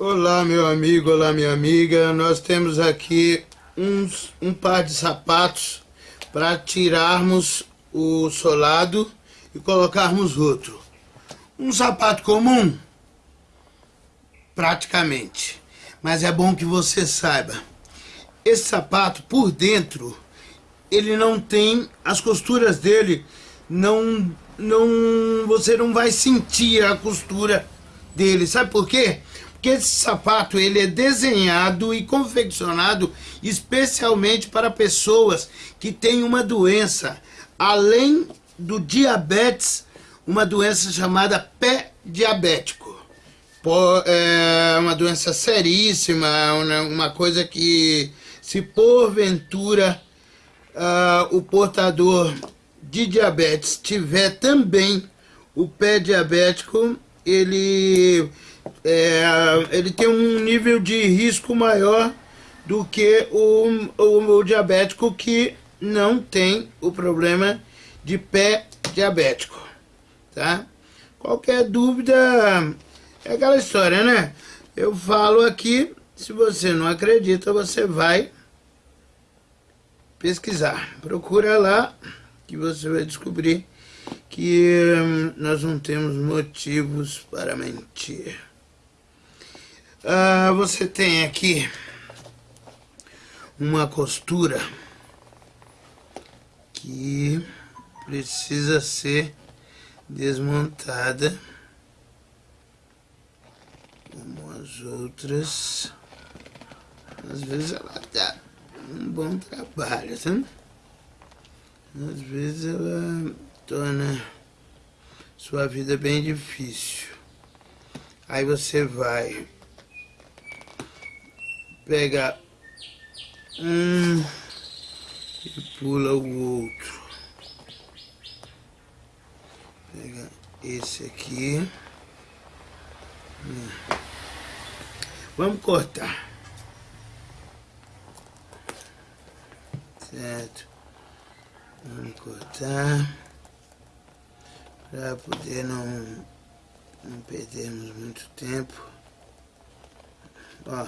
Olá meu amigo, olá minha amiga, nós temos aqui uns, um par de sapatos para tirarmos o solado e colocarmos outro. Um sapato comum? Praticamente. Mas é bom que você saiba. Esse sapato, por dentro, ele não tem... As costuras dele não... não você não vai sentir a costura dele. Sabe por quê? Porque esse sapato ele é desenhado e confeccionado especialmente para pessoas que têm uma doença, além do diabetes, uma doença chamada pé diabético. É uma doença seríssima, uma coisa que se porventura uh, o portador de diabetes tiver também o pé diabético, ele é, ele tem um nível de risco maior do que o, o, o diabético que não tem o problema de pé diabético, tá? Qualquer dúvida é aquela história, né? Eu falo aqui, se você não acredita, você vai pesquisar. Procura lá que você vai descobrir que hum, nós não temos motivos para mentir. Ah, você tem aqui uma costura que precisa ser desmontada como as outras às vezes ela dá um bom trabalho tá? às vezes ela torna sua vida bem difícil aí você vai pega um e pula o outro. Pega esse aqui. Vamos cortar. Certo. Vamos cortar. Para poder não, não perdermos muito tempo. Ó.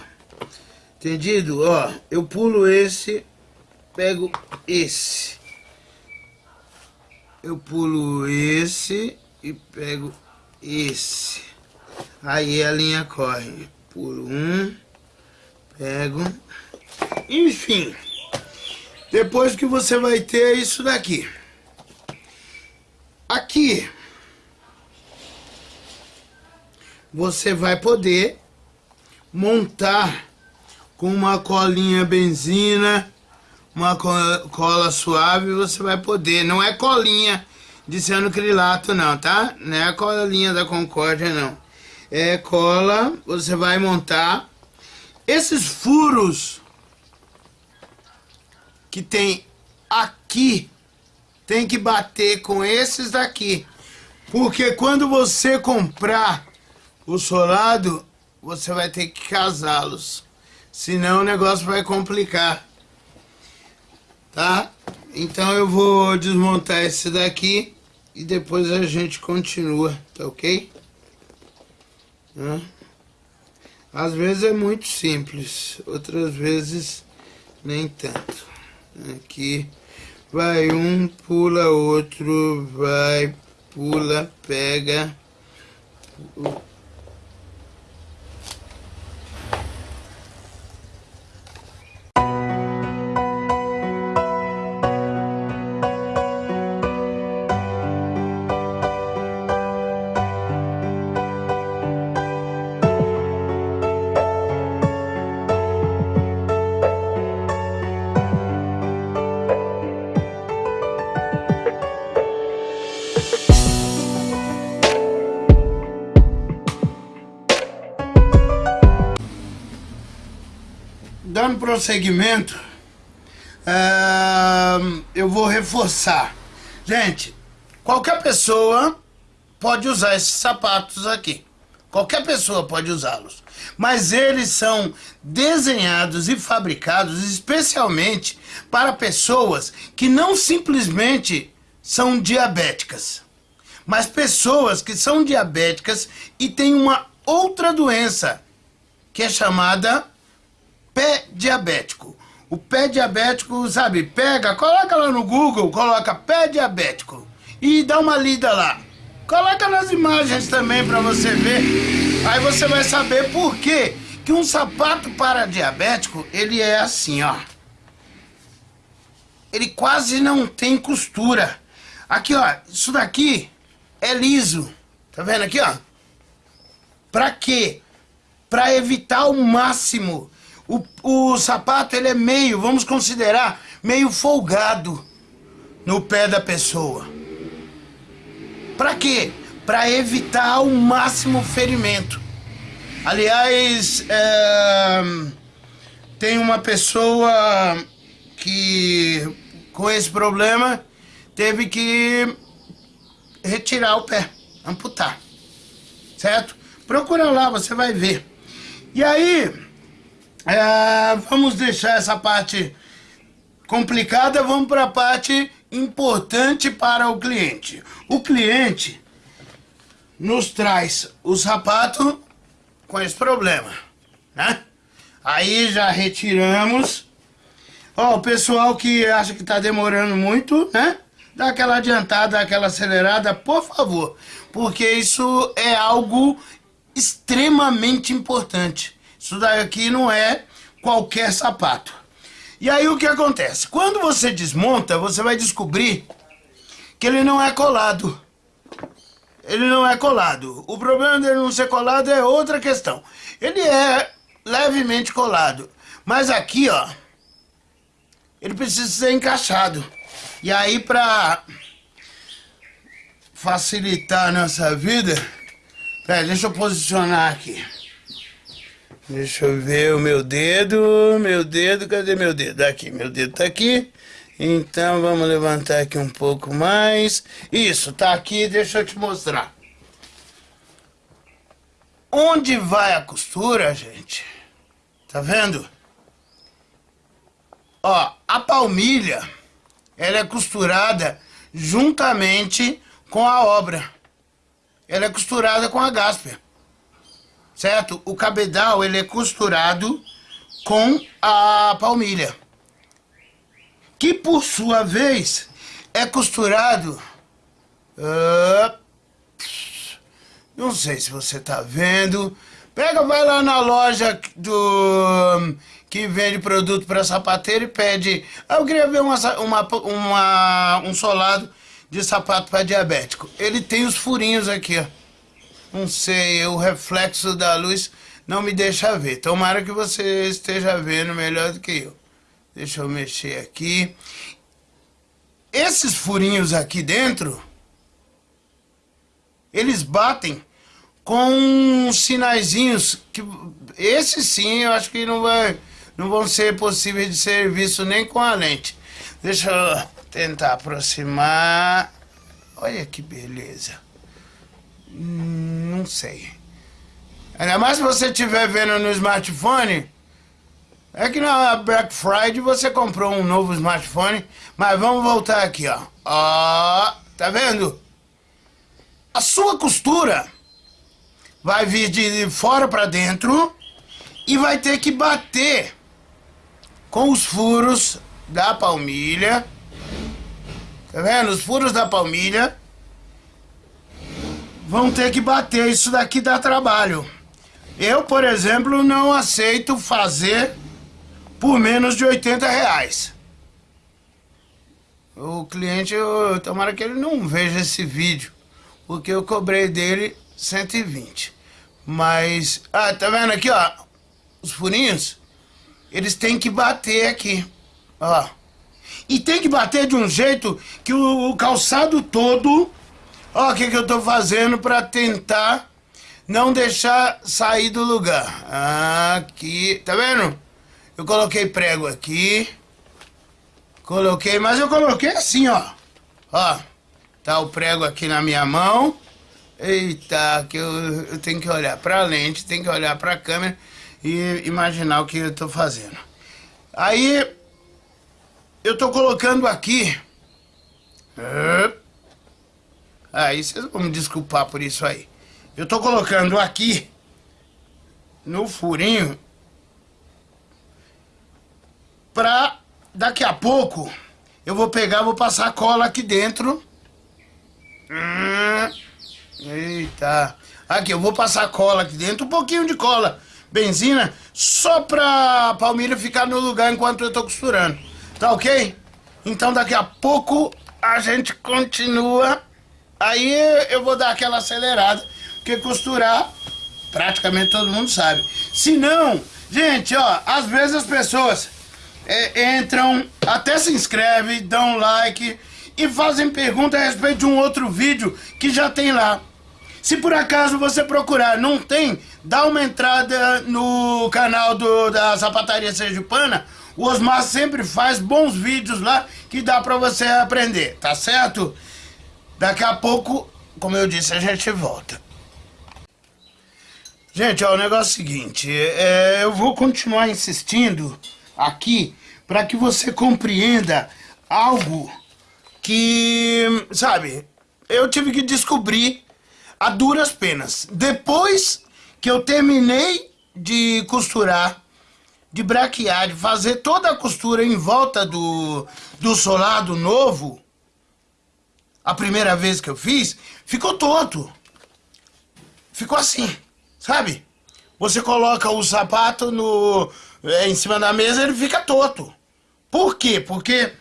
Entendido? Ó, eu pulo esse, pego esse. Eu pulo esse e pego esse. Aí a linha corre. Pulo um, pego. Enfim, depois que você vai ter isso daqui. Aqui, você vai poder montar com uma colinha benzina, uma cola suave, você vai poder. Não é colinha de cianocrilato não, tá? Não é a colinha da Concórdia não. É cola, você vai montar. Esses furos que tem aqui, tem que bater com esses daqui. Porque quando você comprar o solado, você vai ter que casá-los. Senão o negócio vai complicar. Tá? Então eu vou desmontar esse daqui e depois a gente continua, tá ok? Tá? Às vezes é muito simples, outras vezes nem tanto. Aqui vai um, pula outro, vai, pula, pega, prosseguimento, uh, eu vou reforçar. Gente, qualquer pessoa pode usar esses sapatos aqui. Qualquer pessoa pode usá-los. Mas eles são desenhados e fabricados especialmente para pessoas que não simplesmente são diabéticas, mas pessoas que são diabéticas e têm uma outra doença que é chamada pé diabético. O pé diabético, sabe, pega, coloca lá no Google, coloca pé diabético e dá uma lida lá. Coloca nas imagens também para você ver. Aí você vai saber por quê que um sapato para diabético, ele é assim, ó. Ele quase não tem costura. Aqui, ó, isso daqui é liso. Tá vendo aqui, ó? Pra quê? Pra evitar ao máximo. O, o sapato, ele é meio, vamos considerar, meio folgado no pé da pessoa. Pra quê? Pra evitar ao máximo ferimento. Aliás, é, tem uma pessoa que com esse problema teve que retirar o pé, amputar. Certo? Procura lá, você vai ver. E aí, é, vamos deixar essa parte complicada, vamos para a parte importante para o cliente. O cliente nos traz o sapato com esse problema, né? Aí já retiramos. Ó, o pessoal que acha que tá demorando muito, né? Dá aquela adiantada, aquela acelerada, por favor. Porque isso é algo extremamente importante. Isso daqui não é qualquer sapato. E aí o que acontece? Quando você desmonta, você vai descobrir que ele não é colado ele não é colado. O problema dele não ser colado é outra questão. Ele é levemente colado. Mas aqui, ó, ele precisa ser encaixado. E aí, pra facilitar a nossa vida... Pera, deixa eu posicionar aqui. Deixa eu ver o meu dedo, meu dedo, cadê meu dedo? Aqui, meu dedo tá aqui. Então vamos levantar aqui um pouco mais. Isso, tá aqui, deixa eu te mostrar. Onde vai a costura, gente? Tá vendo? Ó, a palmilha, ela é costurada juntamente com a obra. Ela é costurada com a gasper. Certo? O cabedal, ele é costurado com a palmilha que por sua vez é costurado. Uh, não sei se você está vendo. Pega, vai lá na loja do que vende produto para sapateiro e pede. Ah, eu queria ver uma, uma, uma, um solado de sapato para diabético. Ele tem os furinhos aqui, ó. Não sei, o reflexo da luz não me deixa ver. Tomara que você esteja vendo melhor do que eu. Deixa eu mexer aqui. Esses furinhos aqui dentro, eles batem com sinaizinhos que esses sim eu acho que não vai não vão ser possíveis de ser vistos nem com a lente. Deixa eu tentar aproximar. Olha que beleza. Não sei. Ainda mais se você estiver vendo no smartphone, é que na Black Friday você comprou um novo smartphone, mas vamos voltar aqui, ó. Ó, tá vendo? A sua costura vai vir de fora para dentro e vai ter que bater com os furos da palmilha. Tá vendo? Os furos da palmilha vão ter que bater. Isso daqui dá trabalho. Eu, por exemplo, não aceito fazer por menos de 80 reais. O cliente, eu, tomara que ele não veja esse vídeo, porque eu cobrei dele 120. Mas, ah, tá vendo aqui, ó, os furinhos? Eles têm que bater aqui, ó. E tem que bater de um jeito que o, o calçado todo, ó, o que que eu tô fazendo pra tentar não deixar sair do lugar. Aqui, tá vendo? Eu coloquei prego aqui. Coloquei, mas eu coloquei assim, ó. Ó, tá o prego aqui na minha mão. Eita, que eu, eu tenho que olhar pra lente, tenho que olhar pra câmera e imaginar o que eu tô fazendo. Aí, eu tô colocando aqui. Aí vocês vão me desculpar por isso aí. Eu tô colocando aqui no furinho pra daqui a pouco eu vou pegar, vou passar cola aqui dentro. Hum, eita. Aqui, eu vou passar cola aqui dentro, um pouquinho de cola. Benzina, só pra palmilha ficar no lugar enquanto eu tô costurando. Tá ok? Então daqui a pouco a gente continua. Aí eu vou dar aquela acelerada. Porque costurar, praticamente todo mundo sabe. Se não, gente, ó, às vezes as pessoas é, entram, até se inscrevem, dão like e fazem pergunta a respeito de um outro vídeo que já tem lá. Se por acaso você procurar, não tem, dá uma entrada no canal do, da Sapataria Sergipana. O Osmar sempre faz bons vídeos lá que dá pra você aprender, tá certo? Daqui a pouco, como eu disse, a gente volta. Gente, ó, o negócio é o seguinte, é, eu vou continuar insistindo aqui para que você compreenda algo que, sabe, eu tive que descobrir a duras penas. Depois que eu terminei de costurar, de braquear, de fazer toda a costura em volta do, do solado novo, a primeira vez que eu fiz, ficou tonto. Ficou assim, sabe? Você coloca o sapato no, é, em cima da mesa, ele fica torto. Por quê? Porque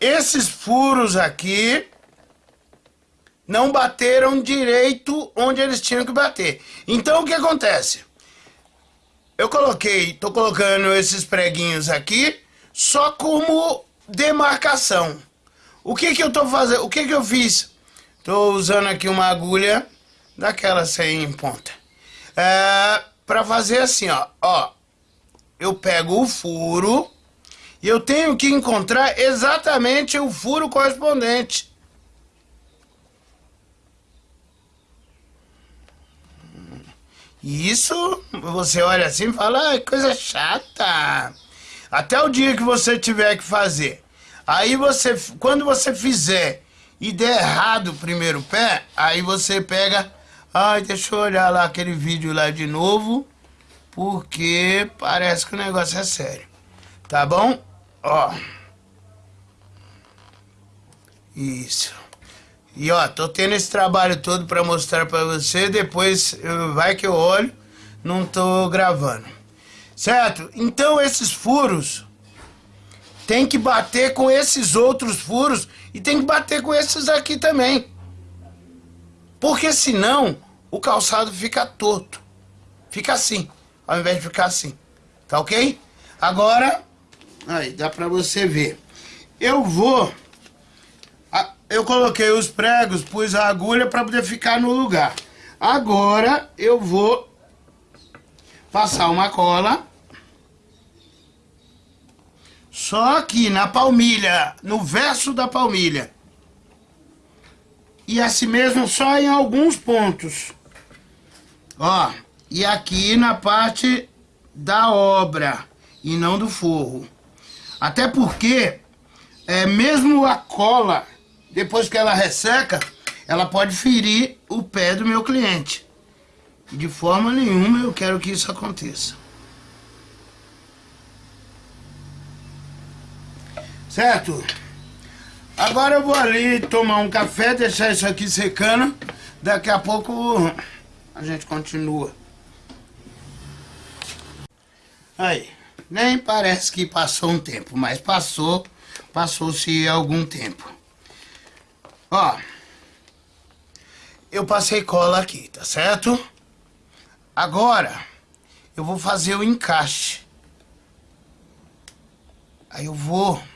esses furos aqui não bateram direito onde eles tinham que bater. Então o que acontece? Eu coloquei, tô colocando esses preguinhos aqui só como demarcação. O que que eu tô fazendo? O que que eu fiz? Tô usando aqui uma agulha daquela sem ponta. É, para fazer assim, ó, ó. Eu pego o furo e eu tenho que encontrar exatamente o furo correspondente. E isso, você olha assim e fala, ah, coisa chata. Até o dia que você tiver que fazer. Aí você, quando você fizer e der errado o primeiro pé, aí você pega, ai, deixa eu olhar lá aquele vídeo lá de novo, porque parece que o negócio é sério. Tá bom? Ó. Isso. E ó, tô tendo esse trabalho todo pra mostrar pra você, depois vai que eu olho, não tô gravando. Certo? Então esses furos tem que bater com esses outros furos e tem que bater com esses aqui também. Porque senão o calçado fica torto. Fica assim, ao invés de ficar assim. Tá ok? Agora Aí, dá pra você ver. Eu vou... Eu coloquei os pregos, pus a agulha pra poder ficar no lugar. Agora eu vou passar uma cola. Só aqui na palmilha, no verso da palmilha. E assim mesmo só em alguns pontos. Ó, e aqui na parte da obra e não do forro. Até porque, é, mesmo a cola, depois que ela resseca, ela pode ferir o pé do meu cliente. De forma nenhuma eu quero que isso aconteça. Certo? Agora eu vou ali tomar um café, deixar isso aqui secando. Daqui a pouco a gente continua. Aí. Nem parece que passou um tempo, mas passou, passou-se algum tempo. Ó, eu passei cola aqui, tá certo? Agora, eu vou fazer o encaixe. Aí eu vou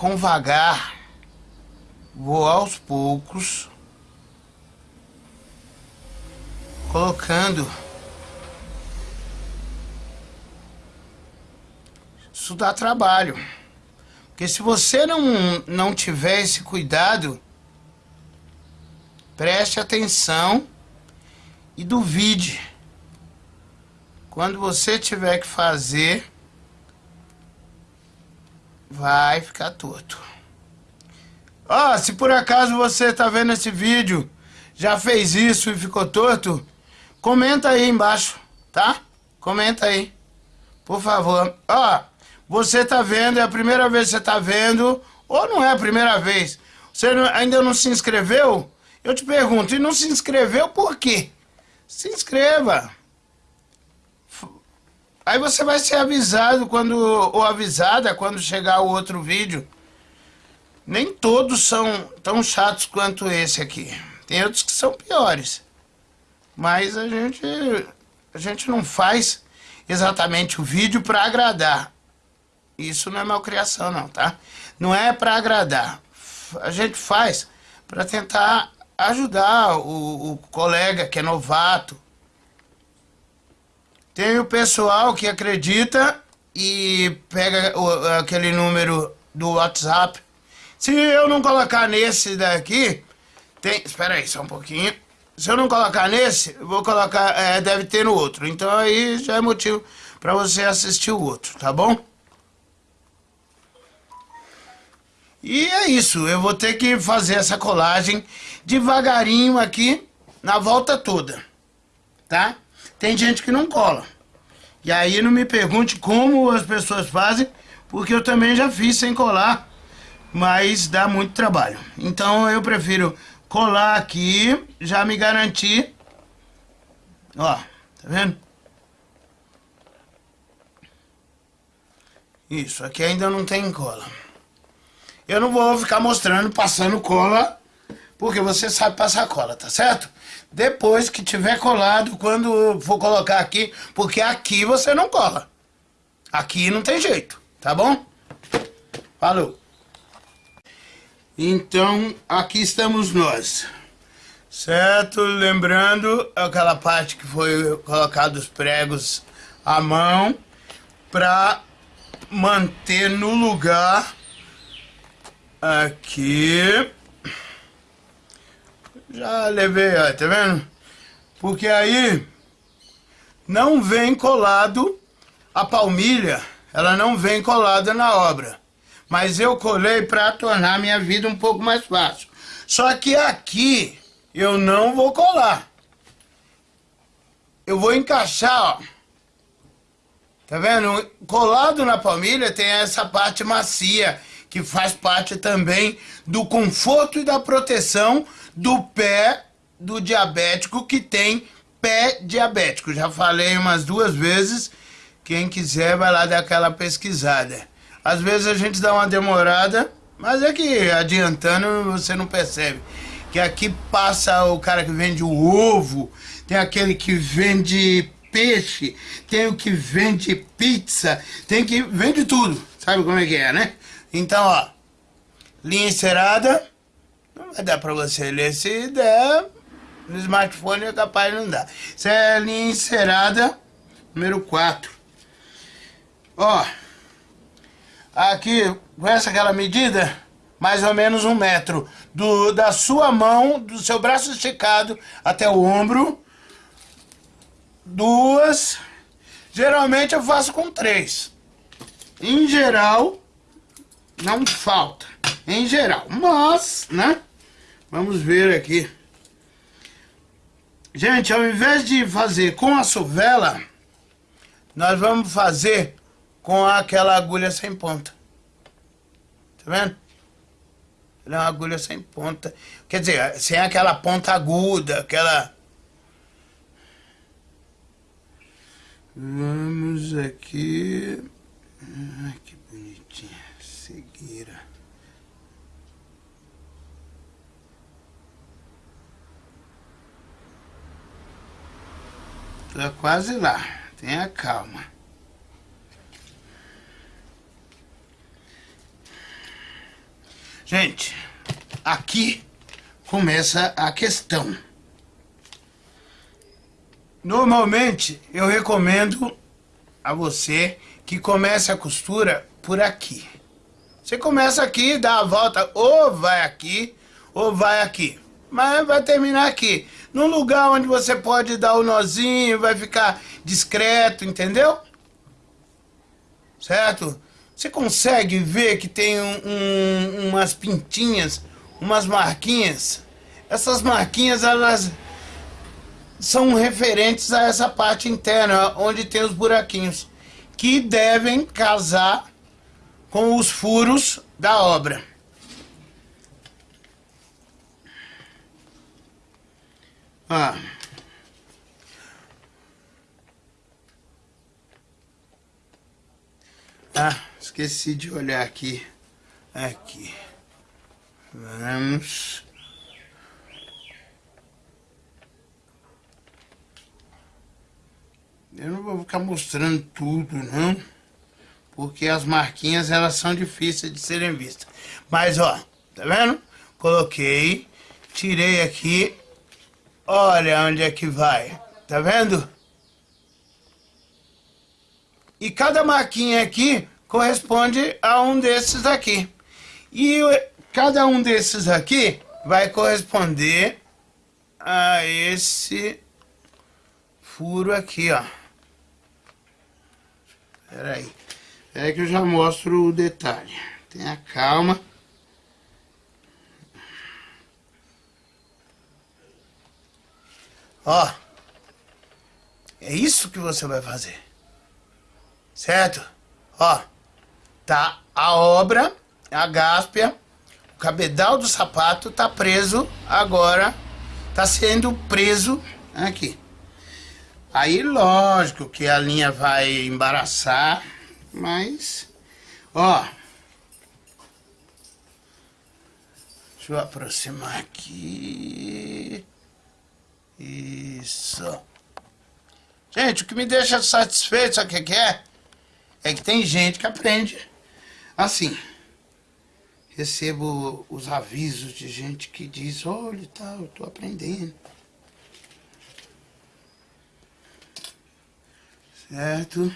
com vagar, vou aos poucos, colocando isso dá trabalho. Porque se você não, não tiver esse cuidado, preste atenção e duvide. Quando você tiver que fazer, vai ficar torto. Ó, oh, se por acaso você está vendo esse vídeo, já fez isso e ficou torto, comenta aí embaixo, tá? Comenta aí, por favor. Ó, você tá vendo, é a primeira vez que você tá vendo, ou não é a primeira vez. Você ainda não se inscreveu? Eu te pergunto, e não se inscreveu por quê? Se inscreva. Aí você vai ser avisado quando, ou avisada quando chegar o outro vídeo. Nem todos são tão chatos quanto esse aqui. Tem outros que são piores. Mas a gente, a gente não faz exatamente o vídeo para agradar. Isso não é malcriação não, tá? Não é para agradar. A gente faz para tentar ajudar o, o colega que é novato, tem o pessoal que acredita e pega o, aquele número do WhatsApp. Se eu não colocar nesse daqui, tem... Espera aí, só um pouquinho. Se eu não colocar nesse, vou colocar... É, deve ter no outro. Então aí já é motivo para você assistir o outro, tá bom? E é isso, eu vou ter que fazer essa colagem devagarinho aqui na volta toda, tá? Tem gente que não cola. E aí não me pergunte como as pessoas fazem, porque eu também já fiz sem colar, mas dá muito trabalho. Então eu prefiro colar aqui, já me garantir. Ó, tá vendo? Isso, aqui ainda não tem cola. Eu não vou ficar mostrando, passando cola, porque você sabe passar cola, tá certo? Depois que tiver colado, quando for colocar aqui, porque aqui você não cola. Aqui não tem jeito, tá bom? Falou. Então, aqui estamos nós. Certo? Lembrando aquela parte que foi colocado os pregos à mão para manter no lugar aqui já levei, ó, tá vendo? Porque aí não vem colado a palmilha, ela não vem colada na obra. Mas eu colei para tornar minha vida um pouco mais fácil. Só que aqui eu não vou colar. Eu vou encaixar, ó. Tá vendo? Colado na palmilha tem essa parte macia, que faz parte também do conforto e da proteção do pé do diabético que tem pé diabético. Já falei umas duas vezes, quem quiser vai lá dar aquela pesquisada. Às vezes a gente dá uma demorada, mas é que adiantando você não percebe. Que aqui passa o cara que vende o ovo, tem aquele que vende peixe, tem o que vende pizza, tem que vende tudo. Sabe como é que é, né? Então, ó, linha encerada, não vai dar pra você ler. Se der, no smartphone é capaz de não dar. Isso é linha encerada número 4. Ó, aqui, com essa aquela medida, mais ou menos um metro. Do, da sua mão, do seu braço esticado até o ombro. Duas. Geralmente eu faço com três. Em geral, não falta. Em geral. Mas, né? Vamos ver aqui. Gente, ao invés de fazer com a sovela, nós vamos fazer com aquela agulha sem ponta. Tá vendo? Ela é uma agulha sem ponta. Quer dizer, sem aquela ponta aguda, aquela... Vamos aqui... Ai, que bonitinha. Seguira. Tá quase lá. Tenha calma. Gente, aqui começa a questão. Normalmente, eu recomendo a você que comece a costura por aqui. Você começa aqui, dá a volta, ou vai aqui, ou vai aqui. Mas vai terminar aqui num lugar onde você pode dar o nozinho, vai ficar discreto, entendeu? Certo? Você consegue ver que tem um, um, umas pintinhas, umas marquinhas? Essas marquinhas, elas... são referentes a essa parte interna, onde tem os buraquinhos, que devem casar com os furos da obra. Ah. Ah, esqueci de olhar aqui. Aqui. Vamos. Eu não vou ficar mostrando tudo, não. Porque as marquinhas, elas são difíceis de serem vistas. Mas, ó, tá vendo? Coloquei, tirei aqui. Olha onde é que vai. Tá vendo? E cada marquinha aqui corresponde a um desses aqui. E cada um desses aqui vai corresponder a esse furo aqui, ó. Espera aí. Espera aí que eu já mostro o detalhe. Tenha calma. Ó. É isso que você vai fazer. Certo? Ó, tá a obra, a gáspia, o cabedal do sapato tá preso agora, tá sendo preso aqui. Aí, lógico que a linha vai embaraçar, mas, ó, deixa eu aproximar aqui, isso. Gente, o que me deixa satisfeito, sabe o que é? É que tem gente que aprende assim. Recebo os avisos de gente que diz, olha, tá, eu tô aprendendo. Certo?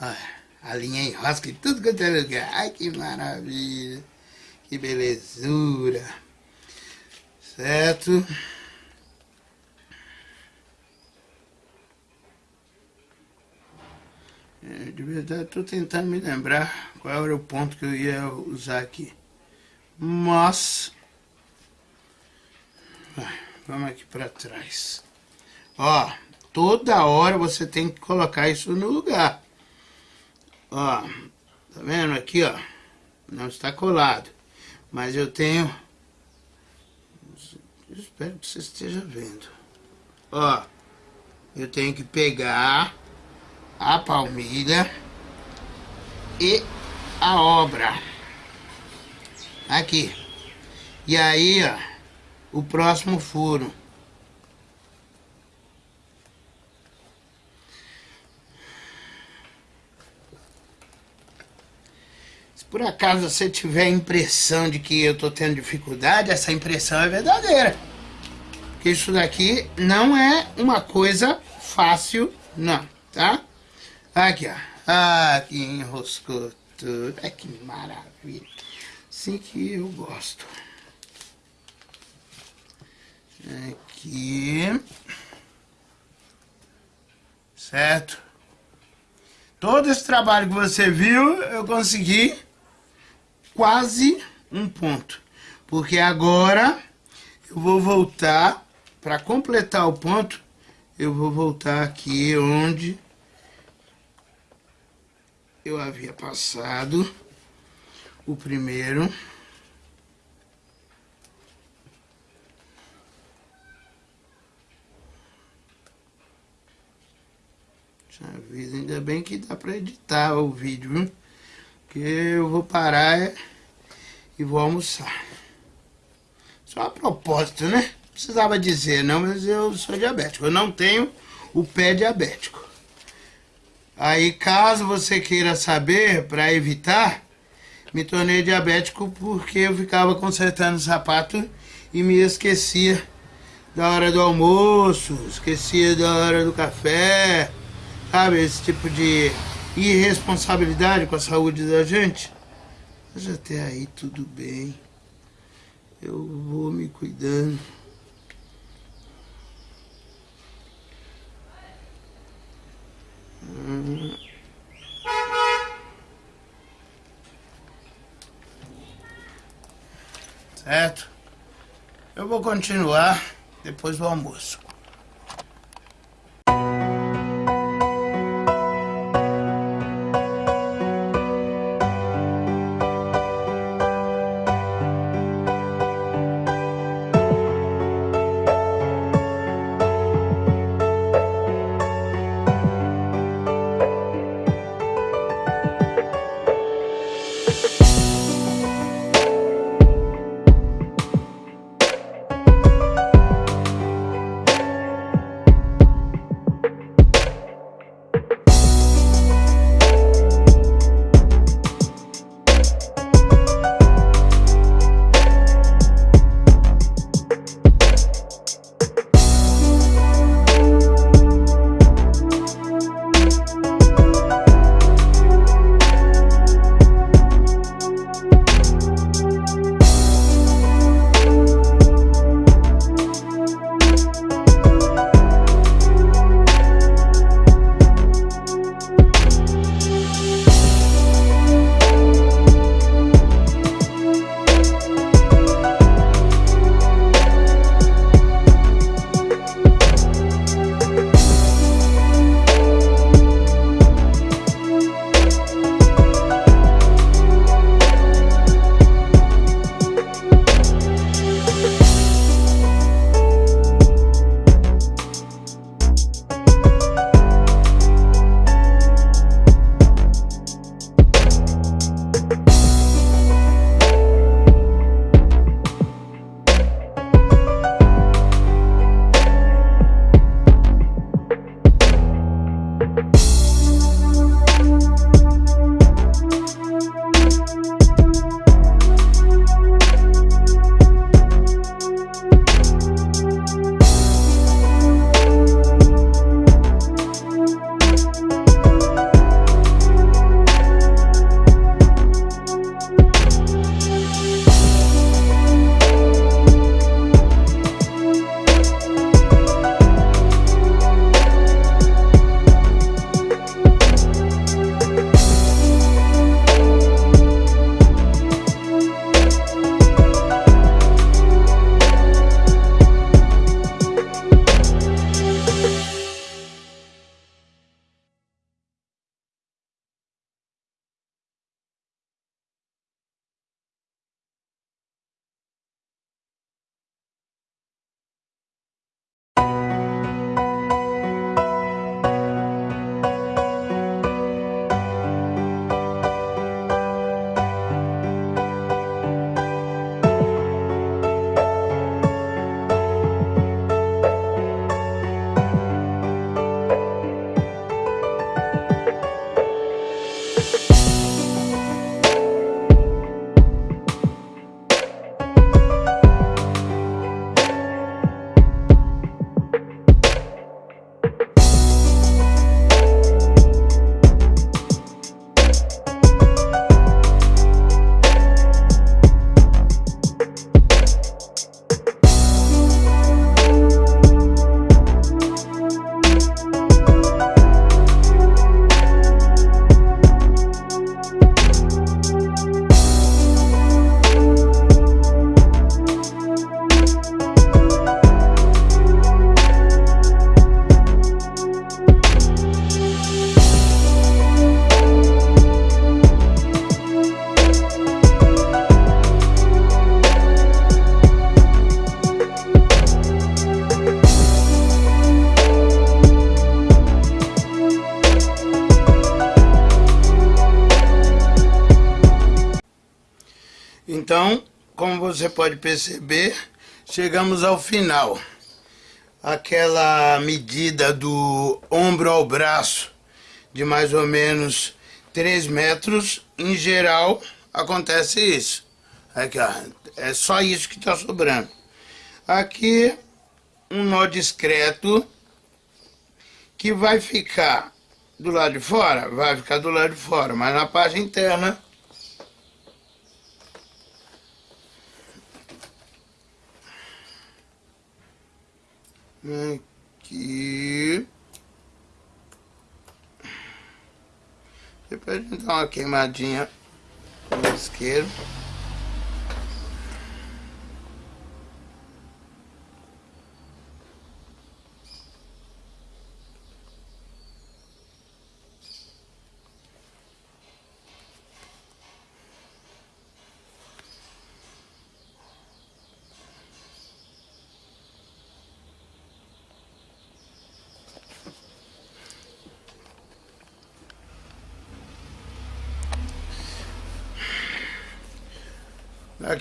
Olha, a linha enrosca em tudo quanto é lugar. Ai, que maravilha. Que belezura. Certo? É, de verdade, estou tentando me lembrar qual era o ponto que eu ia usar aqui. Mas... Vamos aqui para trás. Ó, toda hora você tem que colocar isso no lugar. Ó, tá vendo aqui, ó? Não está colado. Mas eu tenho... Eu espero que você esteja vendo. Ó, eu tenho que pegar a palmilha e a obra. Aqui. E aí, ó, o próximo furo. Por acaso você tiver a impressão de que eu tô tendo dificuldade, essa impressão é verdadeira. Porque isso daqui não é uma coisa fácil, não, tá? Aqui, ó. Ah, que enroscou tudo. Ai, que maravilha. Assim que eu gosto. Aqui. Certo? Todo esse trabalho que você viu, eu consegui quase um ponto. Porque agora eu vou voltar, para completar o ponto, eu vou voltar aqui onde eu havia passado o primeiro. ainda bem que dá para editar o vídeo, viu? Porque eu vou parar e vou almoçar. Só a propósito, né? Precisava dizer, não, mas eu sou diabético. Eu não tenho o pé diabético. Aí, caso você queira saber, para evitar, me tornei diabético porque eu ficava consertando o sapato e me esquecia da hora do almoço, esquecia da hora do café, sabe? Esse tipo de irresponsabilidade com a saúde da gente. Mas até aí tudo bem. Eu vou me cuidando. Certo? Eu vou continuar depois do almoço. Pode perceber, chegamos ao final. Aquela medida do ombro ao braço de mais ou menos 3 metros, em geral, acontece isso. Aqui, ó, é só isso que está sobrando. Aqui, um nó discreto, que vai ficar do lado de fora, vai ficar do lado de fora, mas na parte interna Aqui. Depois a gente dá uma queimadinha no isqueiro.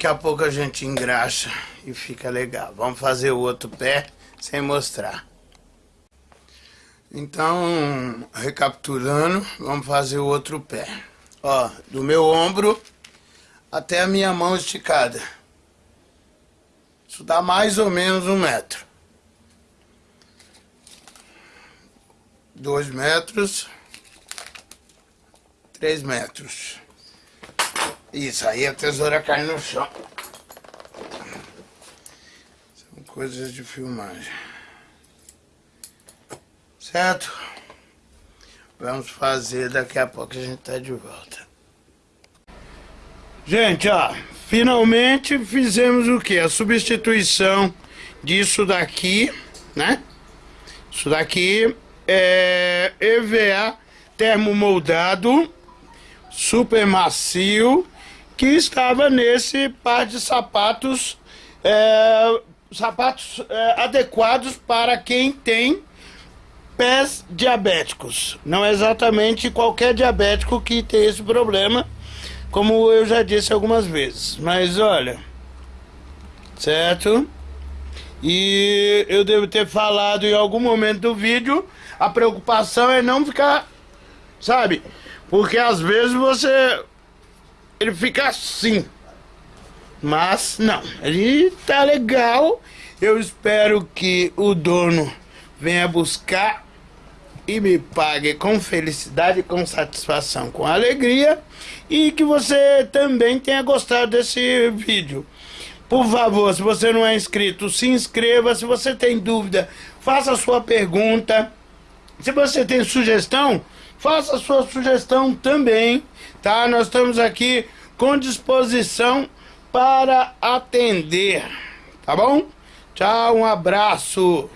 Daqui a pouco a gente engraxa e fica legal. Vamos fazer o outro pé sem mostrar. Então, recapitulando, vamos fazer o outro pé. Ó, do meu ombro até a minha mão esticada. Isso dá mais ou menos um metro. Dois metros. Três metros. Isso, aí a tesoura cai no chão. São coisas de filmagem. Certo? Vamos fazer daqui a pouco a gente tá de volta. Gente, ó, finalmente fizemos o que? A substituição disso daqui, né? Isso daqui é EVA termomoldado, super macio, que estava nesse par de sapatos, é, sapatos é, adequados para quem tem pés diabéticos. Não é exatamente qualquer diabético que tem esse problema, como eu já disse algumas vezes. Mas olha, certo? E eu devo ter falado em algum momento do vídeo, a preocupação é não ficar, sabe? Porque às vezes você ele fica assim. Mas não, ele tá legal. Eu espero que o dono venha buscar e me pague com felicidade, com satisfação, com alegria e que você também tenha gostado desse vídeo. Por favor, se você não é inscrito, se inscreva. Se você tem dúvida, faça a sua pergunta. Se você tem sugestão, faça a sua sugestão também, tá? Nós estamos aqui com disposição para atender, tá bom? Tchau, um abraço.